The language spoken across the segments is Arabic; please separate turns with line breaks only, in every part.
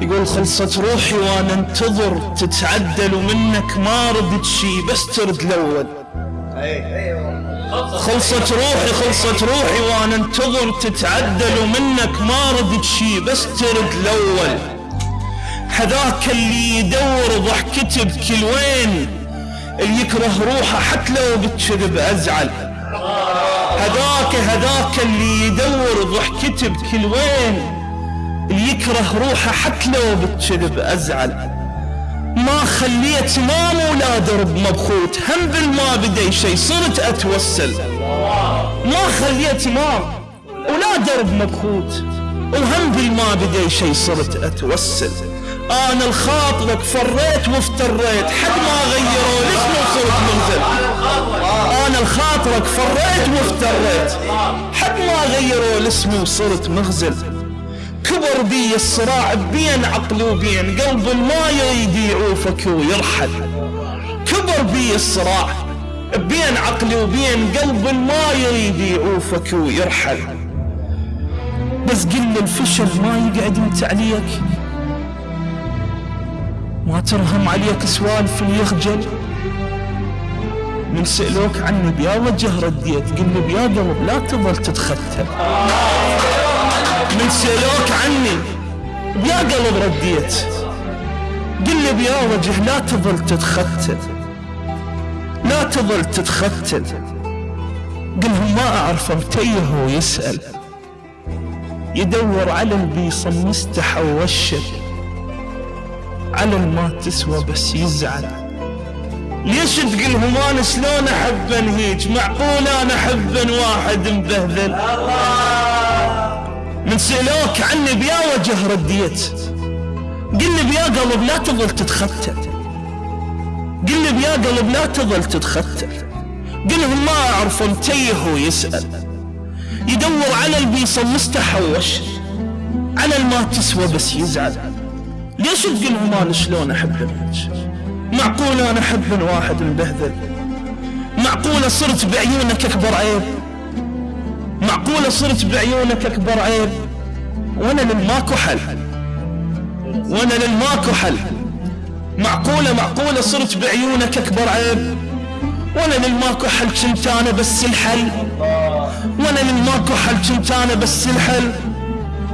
يقول خلصت روحي وأنا انتظر تتعدل ومنك ما ردت شي بس ترد الأول. خلصت روحي خلصت روحي وأنا انتظر تتعدل ومنك ما ردت شي بس ترد الأول. هذاك اللي يدور ضحكته بكل وين اللي يكره روحه حتى لو بالكذب أزعل. هذاك هذاك اللي يدور ضحكته بكل وين. يكره روحه حتى لو بالكذب أزعل. ما خليت إمام ولا درب مبخوت هم بالما بدي شي صرت أتوسل. ما خليت إمام ولا درب مبخوت وهم بالما بدي شي صرت أتوسل. أنا الخاطرك فريت وافتريت حد ما غيروا الاسم وصرت منزل؟ أنا الخاطرك فريت وافتريت حد ما غيروا الاسم وصرت مغزل؟ كبر بي الصراع بين عقلي وبين قلب ما يريد يعوفك ويرحل كبر بي الصراع بين عقلي وبين قلب ما يريد يعوفك ويرحل بس قل الفشل ما يقعد انت عليك ما ترهم عليك سوالف يخجل من سألوك عني بيا وجه رديت قل بيا قلب لا تظل تتختل من سألوك عني. بيا قلب رديت. قل لي بيا وجه لا تظل تتختل لا تظل تتختل قلهم ما أعرف متيه ويسأل. يدور على البيصة مستحى ووشل على ما تسوى بس يزعل. ليش تقلهم أنا شلون أحب أنهيج؟ معقول أنا أحب واحد مبهذل؟ من سألوك عني بيا وجه رديت. قل لي بيا قلب لا تظل تتختل. قل لي بيا قلب لا تظل تتختل. قلهم ما أعرف متيه ويسأل يدور على البيصة مستحوش على الما تسوى بس يزعل. ليش تقولهم أنا شلون منك معقول أنا أحب من واحد مبهذل معقولة صرت بعيونك أكبر عيب؟ معقولة صرت بعيونك أكبر عيب؟ وأنا للماكو حل. وأنا للماكو حل. معقولة معقولة صرت بعيونك أكبر عيب؟ وأنا للماكو حل كنت أنا بس الحل. وأنا للماكو حل كنت أنا بس الحل.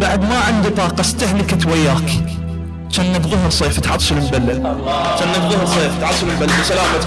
بعد ما عندي طاقة استهلكت وياك. كأنك ظهر صيف تعطش المبلل. كأنك ظهر صيف تعطش المبلل. بسلامتك.